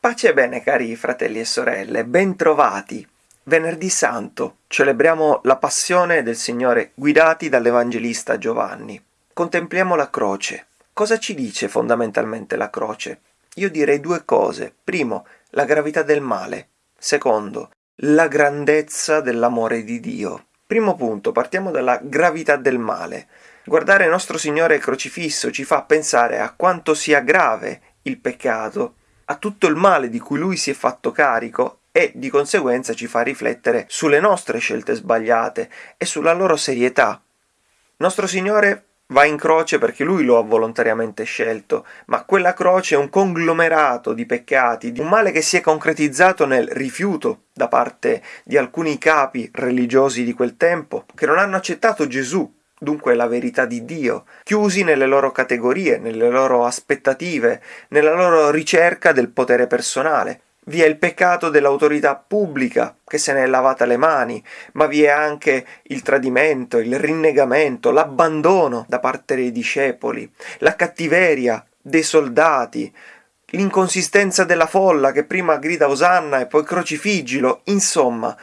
Pace e bene cari fratelli e sorelle, bentrovati. Venerdì Santo celebriamo la passione del Signore guidati dall'Evangelista Giovanni. Contempliamo la croce. Cosa ci dice fondamentalmente la croce? Io direi due cose. Primo, la gravità del male. Secondo, la grandezza dell'amore di Dio. Primo punto, partiamo dalla gravità del male. Guardare nostro Signore crocifisso ci fa pensare a quanto sia grave il peccato, a tutto il male di cui lui si è fatto carico e di conseguenza ci fa riflettere sulle nostre scelte sbagliate e sulla loro serietà. Nostro Signore va in croce perché lui lo ha volontariamente scelto, ma quella croce è un conglomerato di peccati, di un male che si è concretizzato nel rifiuto da parte di alcuni capi religiosi di quel tempo, che non hanno accettato Gesù, dunque la verità di Dio, chiusi nelle loro categorie, nelle loro aspettative, nella loro ricerca del potere personale. Vi è il peccato dell'autorità pubblica che se ne è lavata le mani, ma vi è anche il tradimento, il rinnegamento, l'abbandono da parte dei discepoli, la cattiveria dei soldati, l'inconsistenza della folla che prima grida Osanna e poi crocifiggilo, insomma,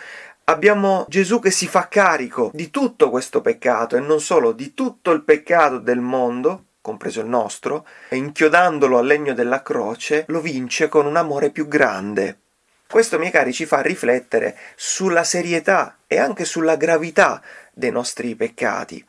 abbiamo Gesù che si fa carico di tutto questo peccato e non solo di tutto il peccato del mondo compreso il nostro, e inchiodandolo al legno della croce, lo vince con un amore più grande. Questo, miei cari, ci fa riflettere sulla serietà e anche sulla gravità dei nostri peccati.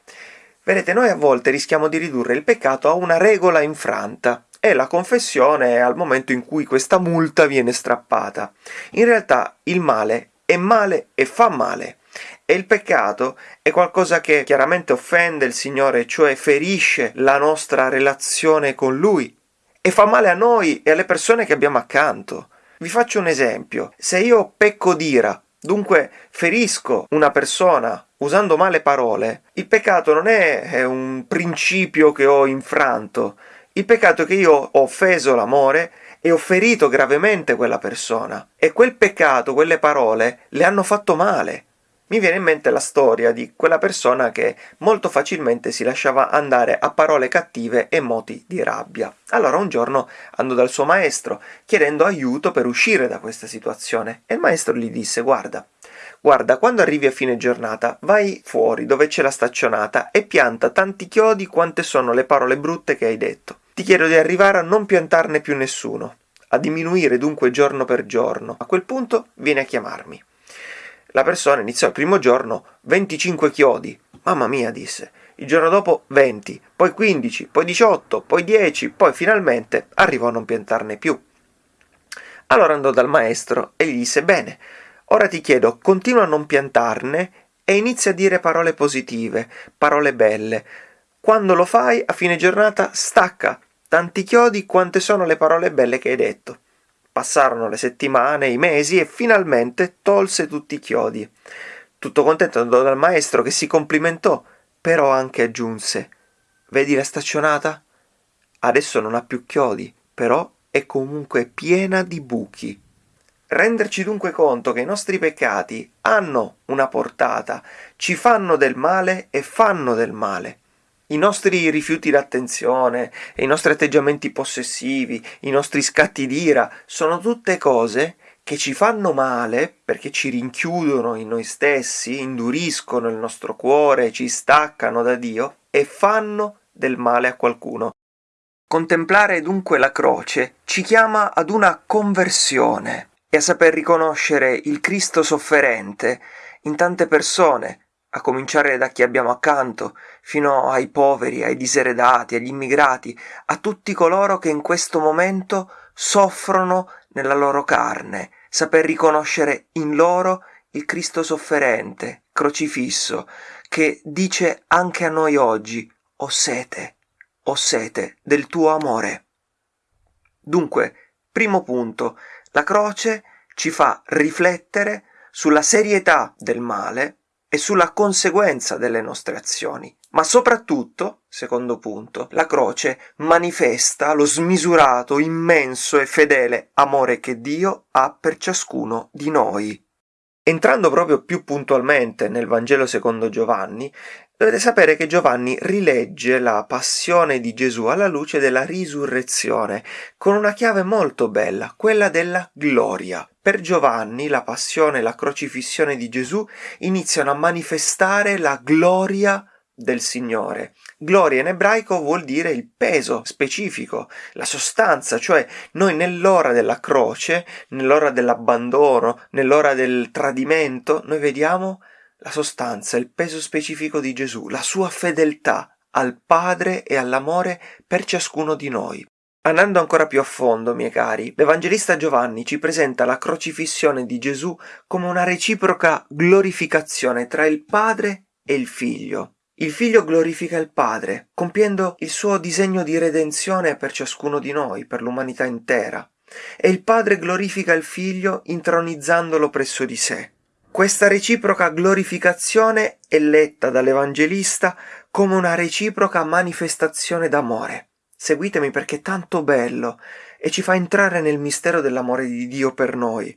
Vedete, noi a volte rischiamo di ridurre il peccato a una regola infranta e la confessione è al momento in cui questa multa viene strappata. In realtà il male è male e fa male. E il peccato è qualcosa che chiaramente offende il Signore, cioè ferisce la nostra relazione con Lui e fa male a noi e alle persone che abbiamo accanto. Vi faccio un esempio. Se io pecco d'ira, dunque ferisco una persona usando male parole, il peccato non è un principio che ho infranto. Il peccato è che io ho offeso l'amore e ho ferito gravemente quella persona. E quel peccato, quelle parole, le hanno fatto male mi viene in mente la storia di quella persona che molto facilmente si lasciava andare a parole cattive e moti di rabbia. Allora un giorno andò dal suo maestro chiedendo aiuto per uscire da questa situazione e il maestro gli disse guarda, guarda, quando arrivi a fine giornata vai fuori dove c'è la staccionata e pianta tanti chiodi quante sono le parole brutte che hai detto. Ti chiedo di arrivare a non piantarne più nessuno, a diminuire dunque giorno per giorno. A quel punto vieni a chiamarmi. La persona iniziò il primo giorno 25 chiodi. Mamma mia, disse. Il giorno dopo 20, poi 15, poi 18, poi 10, poi finalmente arrivò a non piantarne più. Allora andò dal maestro e gli disse: Bene, ora ti chiedo, continua a non piantarne e inizia a dire parole positive, parole belle. Quando lo fai, a fine giornata, stacca tanti chiodi quante sono le parole belle che hai detto. Passarono le settimane, i mesi e finalmente tolse tutti i chiodi. Tutto contento andò dal maestro che si complimentò, però anche aggiunse Vedi la staccionata? Adesso non ha più chiodi, però è comunque piena di buchi. Renderci dunque conto che i nostri peccati hanno una portata, ci fanno del male e fanno del male. I nostri rifiuti d'attenzione, i nostri atteggiamenti possessivi, i nostri scatti d'ira sono tutte cose che ci fanno male perché ci rinchiudono in noi stessi, induriscono il nostro cuore, ci staccano da Dio e fanno del male a qualcuno. Contemplare dunque la croce ci chiama ad una conversione e a saper riconoscere il Cristo sofferente in tante persone a cominciare da chi abbiamo accanto, fino ai poveri, ai diseredati, agli immigrati, a tutti coloro che in questo momento soffrono nella loro carne, saper riconoscere in loro il Cristo sofferente, crocifisso, che dice anche a noi oggi, ho sete, ho sete del tuo amore. Dunque, primo punto, la croce ci fa riflettere sulla serietà del male e sulla conseguenza delle nostre azioni. Ma soprattutto, secondo punto, la croce manifesta lo smisurato, immenso e fedele amore che Dio ha per ciascuno di noi. Entrando proprio più puntualmente nel Vangelo secondo Giovanni, Dovete sapere che Giovanni rilegge la passione di Gesù alla luce della risurrezione, con una chiave molto bella, quella della gloria. Per Giovanni la passione e la crocifissione di Gesù iniziano a manifestare la gloria del Signore. Gloria in ebraico vuol dire il peso specifico, la sostanza, cioè noi nell'ora della croce, nell'ora dell'abbandono, nell'ora del tradimento, noi vediamo la sostanza, il peso specifico di Gesù, la sua fedeltà al Padre e all'amore per ciascuno di noi. Andando ancora più a fondo, miei cari, l'Evangelista Giovanni ci presenta la crocifissione di Gesù come una reciproca glorificazione tra il Padre e il Figlio. Il Figlio glorifica il Padre, compiendo il suo disegno di redenzione per ciascuno di noi, per l'umanità intera, e il Padre glorifica il Figlio intronizzandolo presso di sé. Questa reciproca glorificazione è letta dall'Evangelista come una reciproca manifestazione d'amore. Seguitemi perché è tanto bello e ci fa entrare nel mistero dell'amore di Dio per noi.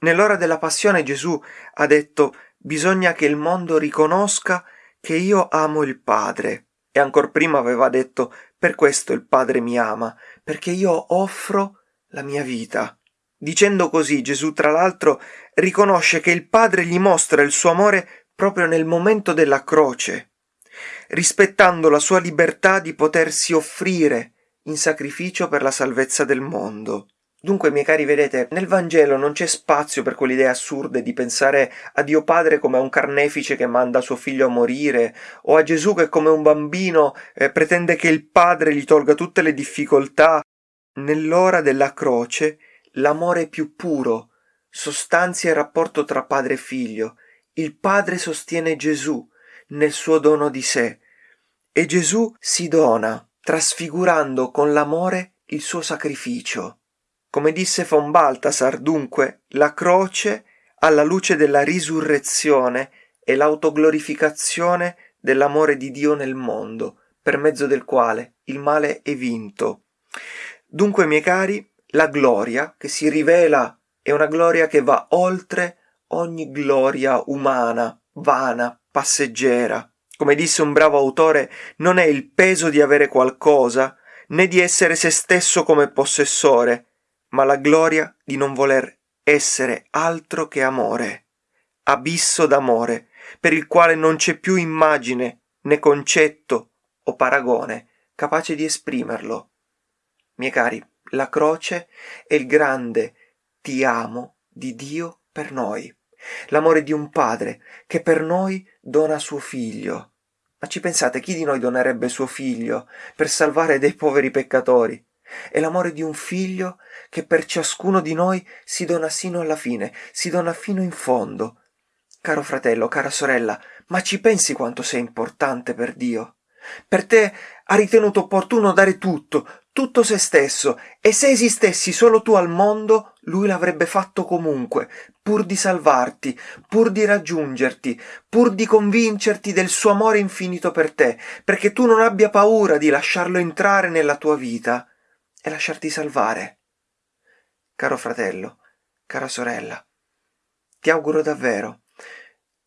Nell'ora della passione Gesù ha detto bisogna che il mondo riconosca che io amo il Padre. E ancor prima aveva detto per questo il Padre mi ama, perché io offro la mia vita. Dicendo così Gesù tra l'altro riconosce che il Padre gli mostra il suo amore proprio nel momento della croce, rispettando la sua libertà di potersi offrire in sacrificio per la salvezza del mondo. Dunque, miei cari, vedete, nel Vangelo non c'è spazio per quelle idee assurde di pensare a Dio Padre come a un carnefice che manda suo figlio a morire, o a Gesù che come un bambino eh, pretende che il Padre gli tolga tutte le difficoltà. Nell'ora della croce l'amore più puro, sostanzia il rapporto tra padre e figlio. Il padre sostiene Gesù nel suo dono di sé e Gesù si dona, trasfigurando con l'amore il suo sacrificio. Come disse von Balthasar, dunque, la croce, alla luce della risurrezione, è l'autoglorificazione dell'amore di Dio nel mondo, per mezzo del quale il male è vinto. Dunque, miei cari, la gloria che si rivela è una gloria che va oltre ogni gloria umana, vana, passeggera. Come disse un bravo autore, non è il peso di avere qualcosa, né di essere se stesso come possessore, ma la gloria di non voler essere altro che amore, abisso d'amore, per il quale non c'è più immagine, né concetto o paragone capace di esprimerlo. Miei cari, la croce è il grande ti amo di Dio per noi, l'amore di un padre che per noi dona suo figlio. Ma ci pensate chi di noi donerebbe suo figlio per salvare dei poveri peccatori? È l'amore di un figlio che per ciascuno di noi si dona sino alla fine, si dona fino in fondo. Caro fratello, cara sorella, ma ci pensi quanto sei importante per Dio? Per te ha ritenuto opportuno dare tutto, tutto se stesso, e se esistessi solo tu al mondo, lui l'avrebbe fatto comunque, pur di salvarti, pur di raggiungerti, pur di convincerti del suo amore infinito per te, perché tu non abbia paura di lasciarlo entrare nella tua vita e lasciarti salvare. Caro fratello, cara sorella, ti auguro davvero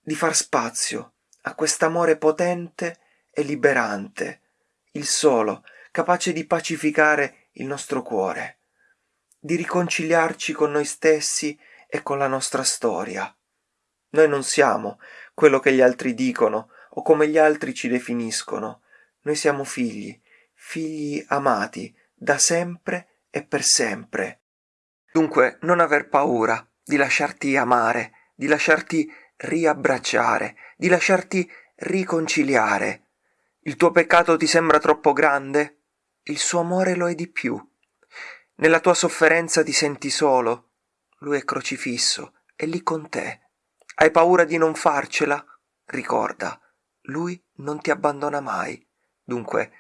di far spazio a quest'amore potente e liberante, il solo, capace di pacificare il nostro cuore, di riconciliarci con noi stessi e con la nostra storia. Noi non siamo quello che gli altri dicono o come gli altri ci definiscono. Noi siamo figli, figli amati da sempre e per sempre. Dunque non aver paura di lasciarti amare, di lasciarti riabbracciare, di lasciarti riconciliare. Il tuo peccato ti sembra troppo grande? il suo amore lo è di più. Nella tua sofferenza ti senti solo, lui è crocifisso, è lì con te. Hai paura di non farcela? Ricorda, lui non ti abbandona mai. Dunque,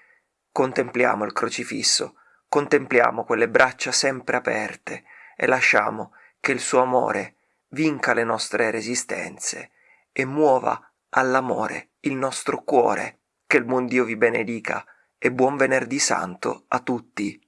contempliamo il crocifisso, contempliamo quelle braccia sempre aperte e lasciamo che il suo amore vinca le nostre resistenze e muova all'amore il nostro cuore. Che il buon Dio vi benedica e buon venerdì santo a tutti.